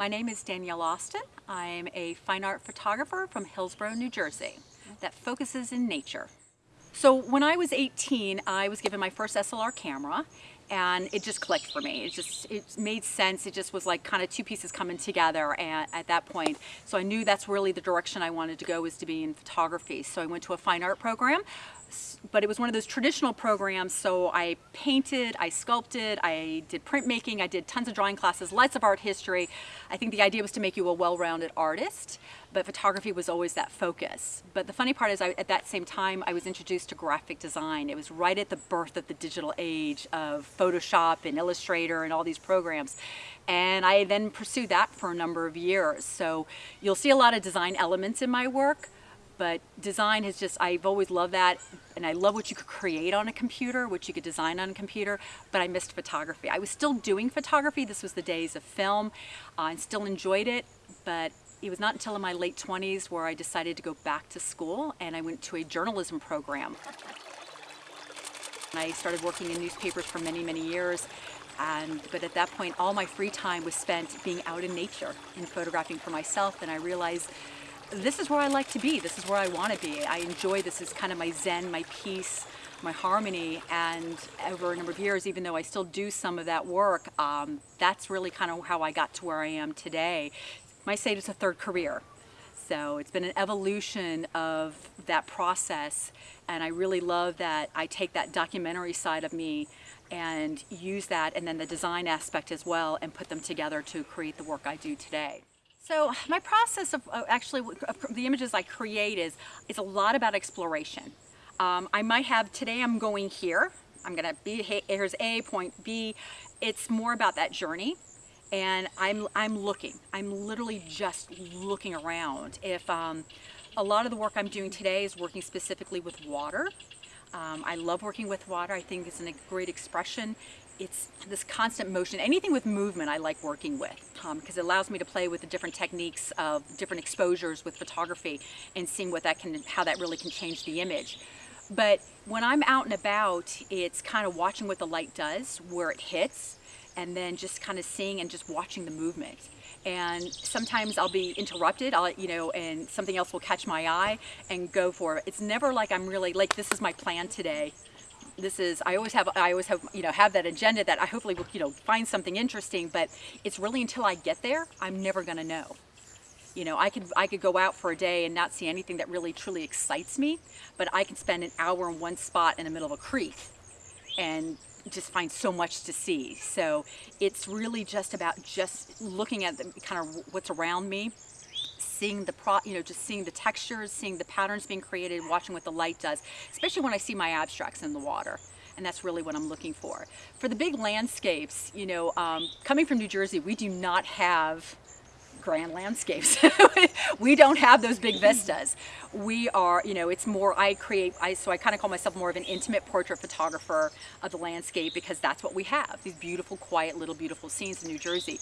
My name is Danielle Austin. I'm a fine art photographer from Hillsborough, New Jersey that focuses in nature. So when I was 18, I was given my first SLR camera and it just clicked for me. It just, it made sense. It just was like kind of two pieces coming together and, at that point. So I knew that's really the direction I wanted to go was to be in photography. So I went to a fine art program but it was one of those traditional programs so I painted, I sculpted, I did printmaking, I did tons of drawing classes, lots of art history. I think the idea was to make you a well-rounded artist, but photography was always that focus. But the funny part is I, at that same time I was introduced to graphic design. It was right at the birth of the digital age of Photoshop and Illustrator and all these programs. And I then pursued that for a number of years. So you'll see a lot of design elements in my work, but design has just, I've always loved that and I love what you could create on a computer, what you could design on a computer, but I missed photography. I was still doing photography, this was the days of film, uh, and still enjoyed it, but it was not until in my late 20s where I decided to go back to school and I went to a journalism program. I started working in newspapers for many, many years and, but at that point, all my free time was spent being out in nature and photographing for myself. And I realized this is where I like to be. This is where I want to be. I enjoy this as kind of my zen, my peace, my harmony. And over a number of years, even though I still do some of that work, um, that's really kind of how I got to where I am today. Might say it's a third career. So it's been an evolution of that process. And I really love that I take that documentary side of me and use that and then the design aspect as well and put them together to create the work I do today. So my process of uh, actually the images I create is, is a lot about exploration. Um, I might have, today I'm going here, I'm gonna be, here's A, point B. It's more about that journey and I'm, I'm looking. I'm literally just looking around. If um, a lot of the work I'm doing today is working specifically with water. Um, I love working with water. I think it's a great expression it's this constant motion. Anything with movement I like working with because um, it allows me to play with the different techniques of different exposures with photography and seeing what that can, how that really can change the image. But when I'm out and about, it's kind of watching what the light does, where it hits, and then just kind of seeing and just watching the movement. And sometimes I'll be interrupted, I'll, you know, and something else will catch my eye and go for it. It's never like I'm really, like this is my plan today this is I always have I always have you know have that agenda that I hopefully will you know find something interesting but it's really until I get there I'm never gonna know. You know I could I could go out for a day and not see anything that really truly excites me but I can spend an hour in one spot in the middle of a creek and just find so much to see. So it's really just about just looking at the, kind of what's around me seeing the pro, you know, just seeing the textures, seeing the patterns being created, watching what the light does, especially when I see my abstracts in the water. And that's really what I'm looking for. For the big landscapes, you know, um, coming from New Jersey, we do not have grand landscapes. we don't have those big vistas. We are, you know, it's more, I create, I, so I kind of call myself more of an intimate portrait photographer of the landscape because that's what we have, these beautiful, quiet, little beautiful scenes in New Jersey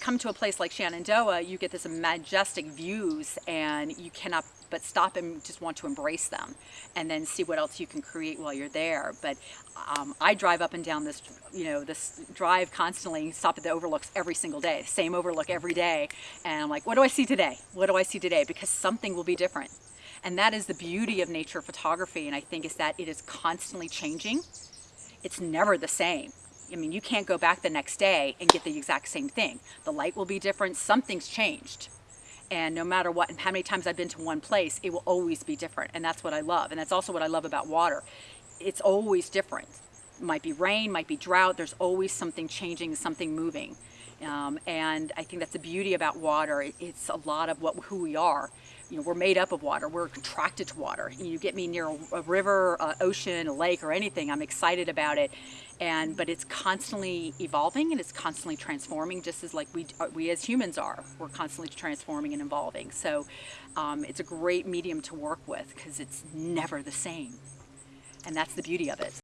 come to a place like Shenandoah, you get this majestic views and you cannot but stop and just want to embrace them and then see what else you can create while you're there. But um, I drive up and down this, you know, this drive constantly, stop at the overlooks every single day, same overlook every day. And I'm like, what do I see today? What do I see today? Because something will be different. And that is the beauty of nature photography. And I think is that it is constantly changing. It's never the same. I mean, you can't go back the next day and get the exact same thing. The light will be different, something's changed. And no matter what, and how many times I've been to one place, it will always be different. And that's what I love. And that's also what I love about water. It's always different. It might be rain, might be drought, there's always something changing, something moving. Um, and I think that's the beauty about water. It's a lot of what who we are. You know, we're made up of water. We're contracted to water. You get me near a, a river, a ocean, a lake, or anything, I'm excited about it. And but it's constantly evolving and it's constantly transforming, just as like we uh, we as humans are. We're constantly transforming and evolving. So um, it's a great medium to work with because it's never the same, and that's the beauty of it.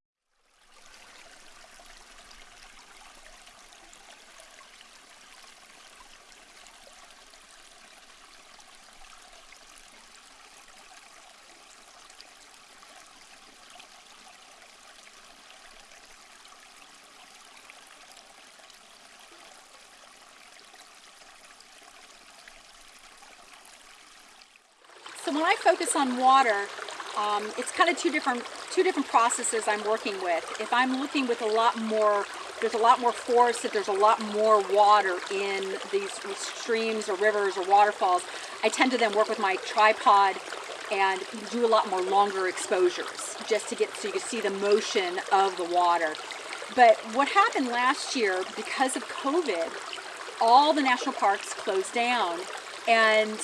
When I focus on water, um, it's kind of two different two different processes I'm working with. If I'm looking with a lot more, there's a lot more force, if there's a lot more water in these streams or rivers or waterfalls, I tend to then work with my tripod and do a lot more longer exposures just to get so you can see the motion of the water. But what happened last year because of COVID, all the national parks closed down and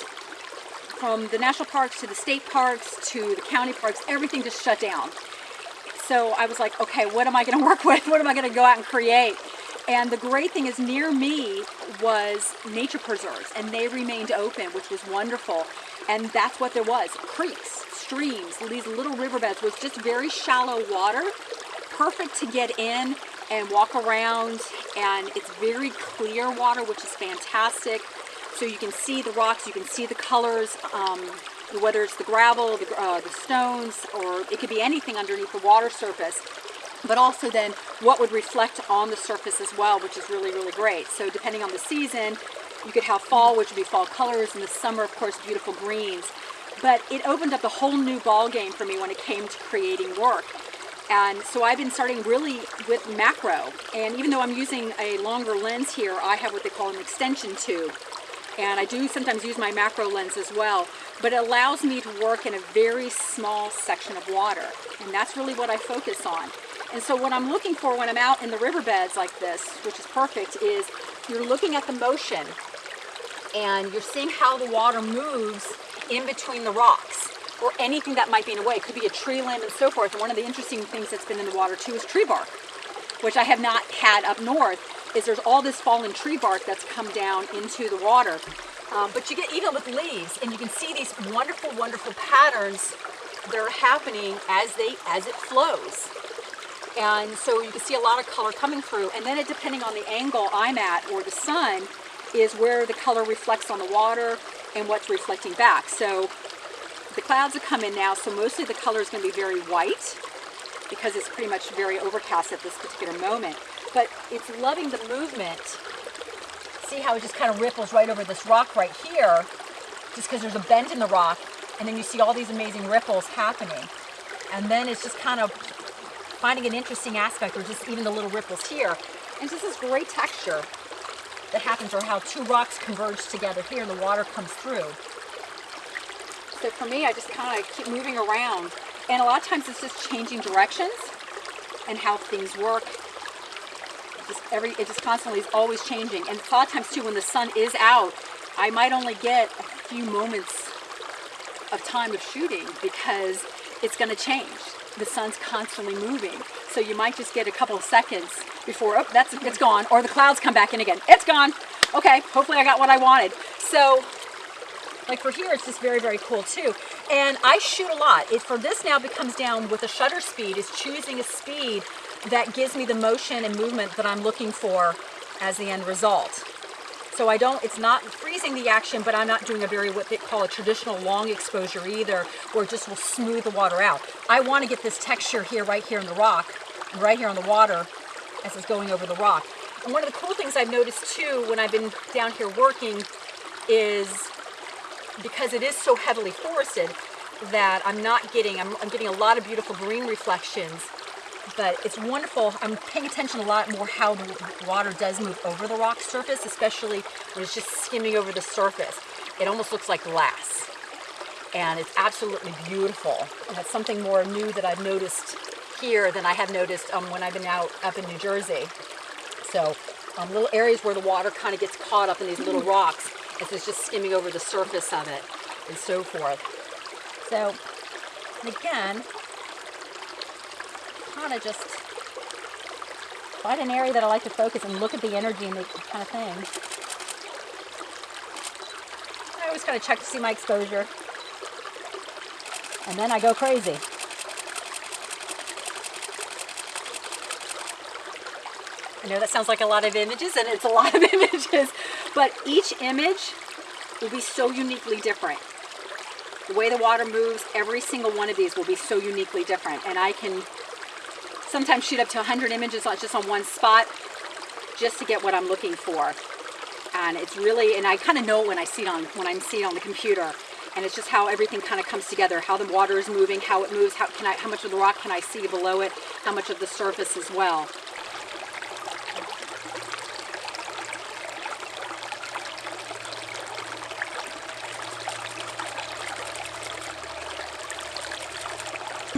from the national parks to the state parks to the county parks, everything just shut down. So I was like, okay, what am I going to work with? What am I going to go out and create? And the great thing is near me was nature preserves and they remained open, which was wonderful. And that's what there was, creeks, streams, these little riverbeds with just very shallow water, perfect to get in and walk around. And it's very clear water, which is fantastic. So you can see the rocks, you can see the colors, um, whether it's the gravel, the, uh, the stones, or it could be anything underneath the water surface but also then what would reflect on the surface as well, which is really, really great. So depending on the season, you could have fall, which would be fall colors, and the summer, of course, beautiful greens. But it opened up a whole new ball game for me when it came to creating work. And so I've been starting really with macro. And even though I'm using a longer lens here, I have what they call an extension tube and I do sometimes use my macro lens as well, but it allows me to work in a very small section of water, and that's really what I focus on. And so what I'm looking for when I'm out in the riverbeds like this, which is perfect, is you're looking at the motion, and you're seeing how the water moves in between the rocks, or anything that might be in a way. It could be a tree limb and so forth, and one of the interesting things that's been in the water too is tree bark, which I have not had up north, is there's all this fallen tree bark that's come down into the water. Um, but you get even with leaves, and you can see these wonderful, wonderful patterns that are happening as they as it flows. And so you can see a lot of color coming through. And then it, depending on the angle I'm at or the sun, is where the color reflects on the water and what's reflecting back. So the clouds have come in now, so mostly the color is going to be very white because it's pretty much very overcast at this particular moment but it's loving the movement. See how it just kind of ripples right over this rock right here, just because there's a bend in the rock, and then you see all these amazing ripples happening. And then it's just kind of finding an interesting aspect, or just even the little ripples here. And just this great texture that happens, or how two rocks converge together here and the water comes through. So for me, I just kind of keep moving around. And a lot of times it's just changing directions and how things work just every, it just constantly is always changing. And a lot of times too, when the sun is out, I might only get a few moments of time of shooting because it's going to change. The sun's constantly moving. So you might just get a couple of seconds before, oh, that's, it's mm-hmm. gone. Or the clouds come back in again. It's gone. Okay, hopefully I got what I wanted. So like for here, it's just very, very cool too. And I shoot a lot. It, for this now it becomes down with a shutter speed, is choosing a speed that gives me the motion and movement that I'm looking for as the end result. So I don't, it's not freezing the action, but I'm not doing a very, what they call a traditional long exposure either, where it just will smooth the water out. I want to get this texture here, right here in the rock, right here on the water as it's going over the rock. And one of the cool things I've noticed too when I've been down here working is because it is so heavily forested that I'm not getting, I'm, I'm getting a lot of beautiful green reflections but it's wonderful. I'm paying attention a lot more how the water does move over the rock surface, especially when it's just skimming over the surface. It almost looks like glass. And it's absolutely beautiful. And that's something more new that I've noticed here than I have noticed um, when I've been out up in New Jersey. So um, little areas where the water kind of gets caught up in these little rocks as it's just skimming over the surface of it and so forth. So again, kind of just find an area that I like to focus and look at the energy and the kind of thing. I always kind of check to see my exposure. And then I go crazy. I know that sounds like a lot of images, and it's a lot of images, but each image will be so uniquely different. The way the water moves, every single one of these will be so uniquely different, and I can sometimes shoot up to 100 images just on one spot just to get what I'm looking for. And it's really, and I kind of know when I see it on, when I'm seeing it on the computer. and it's just how everything kind of comes together, how the water is moving, how it moves, how can I, how much of the rock can I see below it, how much of the surface as well.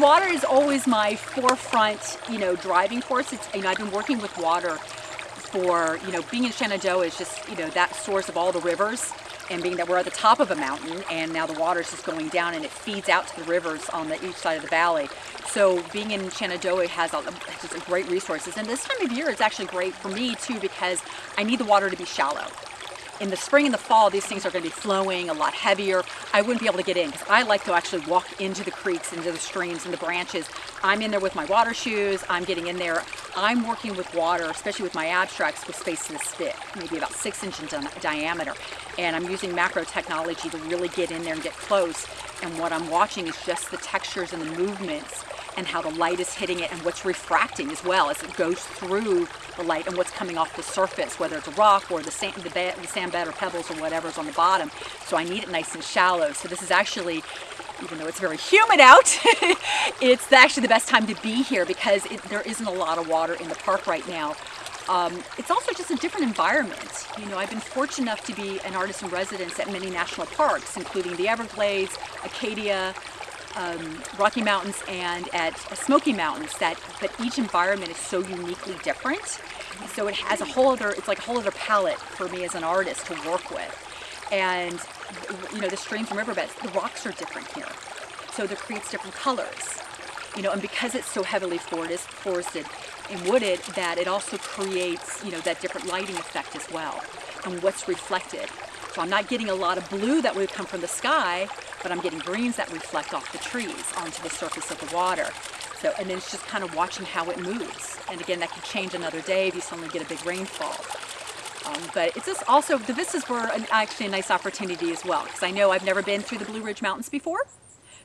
Water is always my forefront, you know, driving force. It's, you know, I've been working with water for, you know, being in Shenandoah is just, you know, that source of all the rivers and being that we're at the top of a mountain and now the water is just going down and it feeds out to the rivers on the each side of the valley. So being in Shenandoah has a, just great resources. And this time of year it's actually great for me too because I need the water to be shallow in the spring and the fall, these things are going to be flowing a lot heavier. I wouldn't be able to get in because I like to actually walk into the creeks, into the streams, and the branches. I'm in there with my water shoes. I'm getting in there. I'm working with water, especially with my abstracts, with spaces this maybe about six inches in diameter. And I'm using macro technology to really get in there and get close. And what I'm watching is just the textures and the movements and how the light is hitting it and what's refracting as well as it goes through the light and what's coming off the surface, whether it's a rock or the sand, the, the sand bed or pebbles or whatever's on the bottom. So I need it nice and shallow. So this is actually even though it's very humid out, it's actually the best time to be here because it, there isn't a lot of water in the park right now. Um, it's also just a different environment. You know, I've been fortunate enough to be an artist in residence at many national parks, including the Everglades, Acadia, um, Rocky Mountains and at Smoky Mountains that but each environment is so uniquely different. So it has a whole other it's like a whole other palette for me as an artist to work with. And you know the streams and riverbeds the rocks are different here. So that creates different colors you know and because it's so heavily forested and wooded that it also creates you know that different lighting effect as well and what's reflected so I'm not getting a lot of blue that would come from the sky, but I'm getting greens that reflect off the trees onto the surface of the water. So, and then it's just kind of watching how it moves. And again, that could change another day if you suddenly get a big rainfall. Um, but it's just also, the vistas were an, actually a nice opportunity as well, because I know I've never been through the Blue Ridge Mountains before.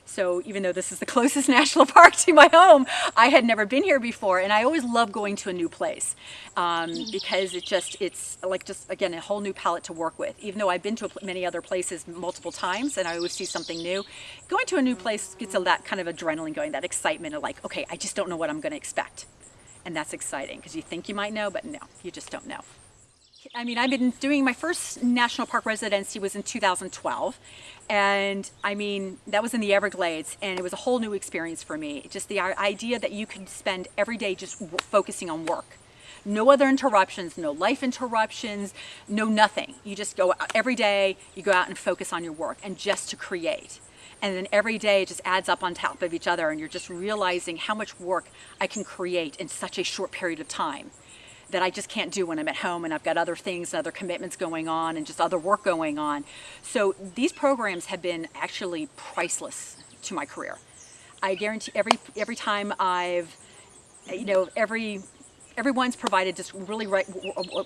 So even though this is the closest national park to my home, I had never been here before. And I always love going to a new place um, because it just, it's like just, again, a whole new palette to work with. Even though I've been to many other places multiple times and I always see something new, going to a new place gets a, that kind of adrenaline going, that excitement of like, okay, I just don't know what I'm going to expect. And that's exciting because you think you might know, but no, you just don't know. I mean, I've been doing my first national park residency was in 2012. And I mean, that was in the Everglades and it was a whole new experience for me. Just the idea that you can spend every day just focusing on work. No other interruptions, no life interruptions, no nothing. You just go out every day, you go out and focus on your work and just to create. And then every day it just adds up on top of each other and you're just realizing how much work I can create in such a short period of time that I just can't do when I'm at home and I've got other things, other commitments going on and just other work going on. So these programs have been actually priceless to my career. I guarantee every every time I've, you know, every everyone's provided just really right,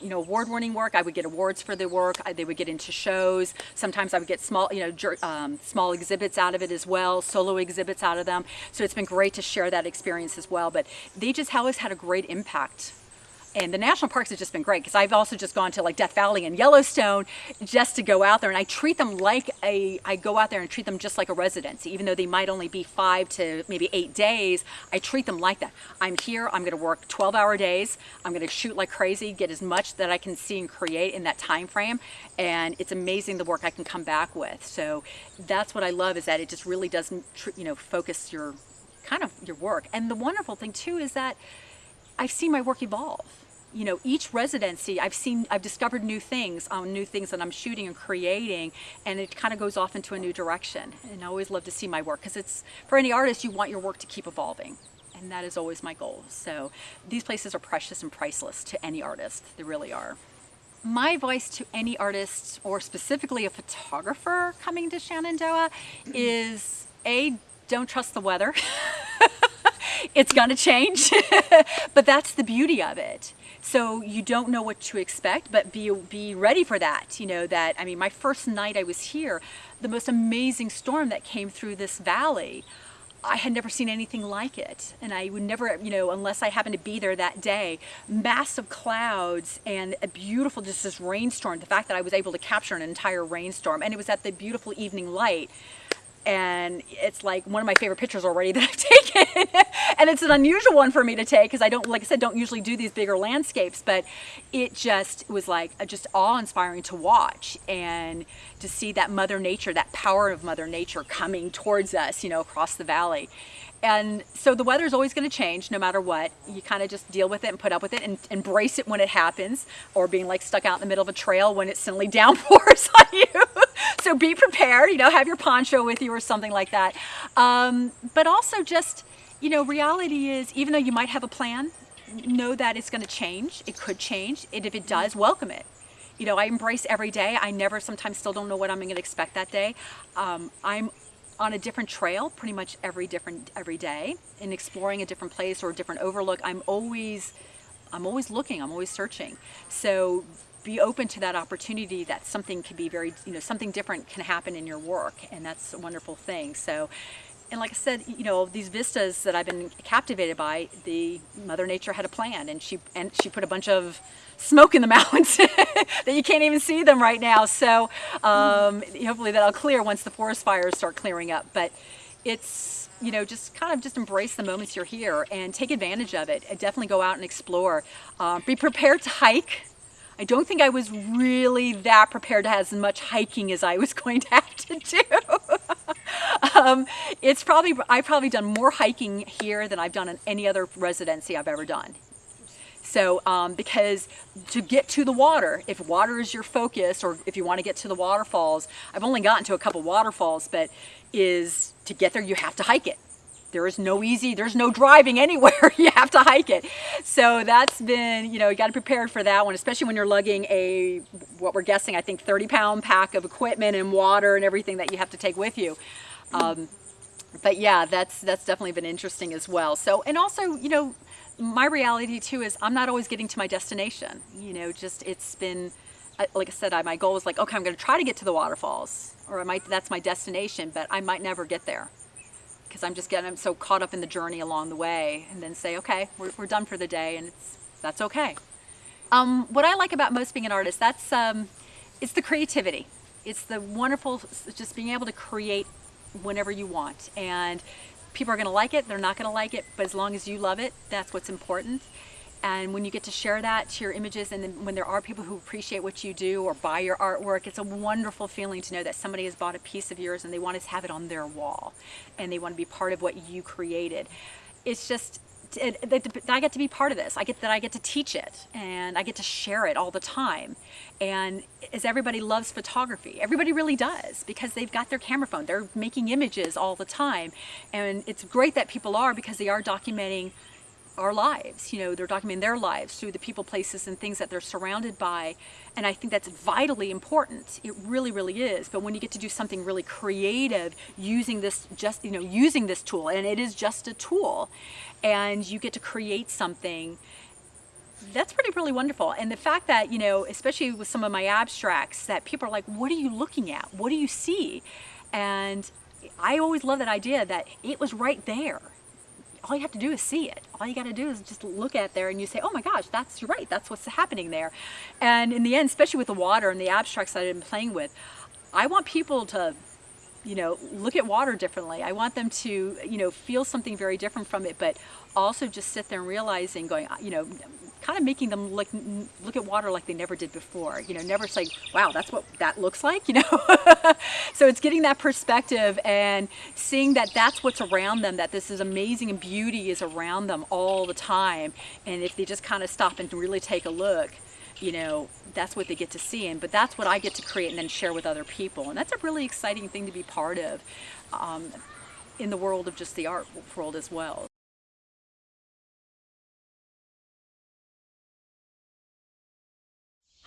you know, award-winning work. I would get awards for the work. I, they would get into shows. Sometimes I would get small, you know, um, small exhibits out of it as well, solo exhibits out of them. So it's been great to share that experience as well. But they just always had a great impact and the national parks have just been great because I've also just gone to like Death Valley and Yellowstone just to go out there and I treat them like a, I go out there and treat them just like a residency, even though they might only be five to maybe eight days, I treat them like that. I'm here, I'm gonna work 12 hour days, I'm gonna shoot like crazy, get as much that I can see and create in that time frame, and it's amazing the work I can come back with. So that's what I love is that it just really doesn't, you know, focus your, kind of your work. And the wonderful thing too is that I've seen my work evolve. You know, each residency, I've seen, I've discovered new things on new things that I'm shooting and creating, and it kind of goes off into a new direction. And I always love to see my work because it's, for any artist, you want your work to keep evolving. And that is always my goal. So these places are precious and priceless to any artist. They really are. My advice to any artist, or specifically a photographer coming to Shenandoah, is A, don't trust the weather. it's gonna change, but that's the beauty of it. So you don't know what to expect, but be, be ready for that. You know that, I mean, my first night I was here, the most amazing storm that came through this valley, I had never seen anything like it. And I would never, you know, unless I happened to be there that day, massive clouds and a beautiful, just this rainstorm. The fact that I was able to capture an entire rainstorm and it was at the beautiful evening light and it's like one of my favorite pictures already that I've taken and it's an unusual one for me to take because I don't like I said don't usually do these bigger landscapes but it just was like just awe-inspiring to watch and to see that mother nature that power of mother nature coming towards us you know across the valley and so the weather is always going to change no matter what. You kind of just deal with it and put up with it and embrace it when it happens or being like stuck out in the middle of a trail when it suddenly downpours on you. so be prepared, you know, have your poncho with you or something like that. Um, but also just, you know, reality is even though you might have a plan, know that it's going to change. It could change. And if it does, welcome it you know, I embrace every day. I never sometimes still don't know what I'm going to expect that day. Um, I'm on a different trail pretty much every different every day in exploring a different place or a different overlook i'm always i'm always looking i'm always searching. So be open to that opportunity that something can be very you know something different can happen in your work and that's a wonderful thing. So and like I said, you know, these vistas that I've been captivated by, the Mother Nature had a plan and she and she put a bunch of smoke in the mountains that you can't even see them right now. So um, hopefully that'll clear once the forest fires start clearing up. But it's, you know, just kind of just embrace the moments you're here and take advantage of it. Definitely go out and explore. Uh, be prepared to hike. I don't think I was really that prepared to have as much hiking as I was going to have to do. Um, it's probably, I've probably done more hiking here than I've done in any other residency I've ever done. So, um, because to get to the water, if water is your focus or if you want to get to the waterfalls, I've only gotten to a couple waterfalls, but is to get there, you have to hike it. There is no easy, there's no driving anywhere. you have to hike it. So that's been, you know, you got to prepare for that one, especially when you're lugging a, what we're guessing, I think 30 pound pack of equipment and water and everything that you have to take with you. Um, but yeah, that's, that's definitely been interesting as well. So, and also, you know, my reality too is I'm not always getting to my destination. You know, just it's been, like I said, I, my goal is like, okay, I'm going to try to get to the waterfalls, or I might that's my destination, but I might never get there because I'm just getting so caught up in the journey along the way, and then say, okay, we're, we're done for the day, and it's that's okay. Um, what I like about most being an artist, that's um, it's the creativity. It's the wonderful, just being able to create whenever you want, and people are going to like it, they're not going to like it, but as long as you love it, that's what's important. And when you get to share that to your images and then when there are people who appreciate what you do or buy your artwork, it's a wonderful feeling to know that somebody has bought a piece of yours and they want to have it on their wall and they want to be part of what you created. It's just, I get to be part of this. I get that I get to teach it and I get to share it all the time. And as everybody loves photography, everybody really does because they've got their camera phone. They're making images all the time. And it's great that people are because they are documenting our lives. You know, they're documenting their lives through the people, places, and things that they're surrounded by. And I think that's vitally important. It really, really is. But when you get to do something really creative using this just, you know, using this tool, and it is just a tool, and you get to create something that's pretty really wonderful and the fact that you know especially with some of my abstracts that people are like what are you looking at what do you see and I always love that idea that it was right there all you have to do is see it. All you got to do is just look at there and you say, oh my gosh, that's right. That's what's happening there. And in the end, especially with the water and the abstracts that I've been playing with, I want people to you know, look at water differently. I want them to, you know, feel something very different from it, but also just sit there and realizing, going, you know, kind of making them look look at water like they never did before. You know, never say, "Wow, that's what that looks like." You know, so it's getting that perspective and seeing that that's what's around them. That this is amazing and beauty is around them all the time. And if they just kind of stop and really take a look, you know, that's what they get to see. And but that's what I get to create and then share with other people. And that's a really exciting thing to be part of um, in the world of just the art world as well.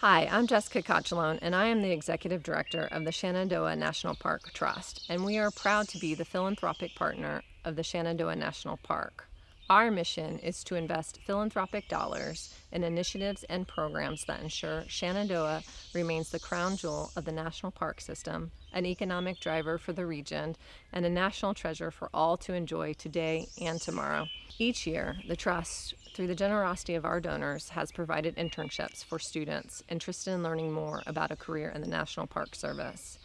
Hi, I'm Jessica Cochalone, and I am the Executive Director of the Shenandoah National Park Trust, and we are proud to be the philanthropic partner of the Shenandoah National Park. Our mission is to invest philanthropic dollars in initiatives and programs that ensure Shenandoah remains the crown jewel of the national park system, an economic driver for the region, and a national treasure for all to enjoy today and tomorrow. Each year, the Trust, through the generosity of our donors, has provided internships for students interested in learning more about a career in the National Park Service.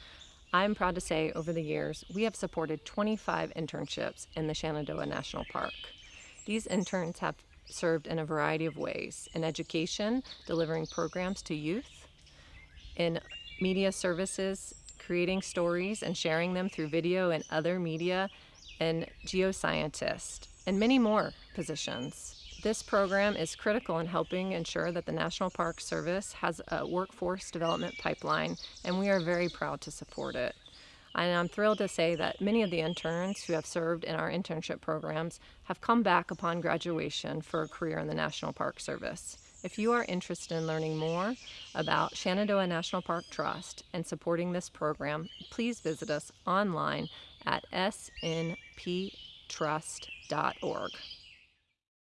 I'm proud to say over the years, we have supported 25 internships in the Shenandoah National Park. These interns have served in a variety of ways in education, delivering programs to youth, in media services, creating stories and sharing them through video and other media, and geoscientist, and many more positions. This program is critical in helping ensure that the National Park Service has a workforce development pipeline, and we are very proud to support it. And I'm thrilled to say that many of the interns who have served in our internship programs have come back upon graduation for a career in the National Park Service. If you are interested in learning more about Shenandoah National Park Trust and supporting this program, please visit us online at snptrust.org.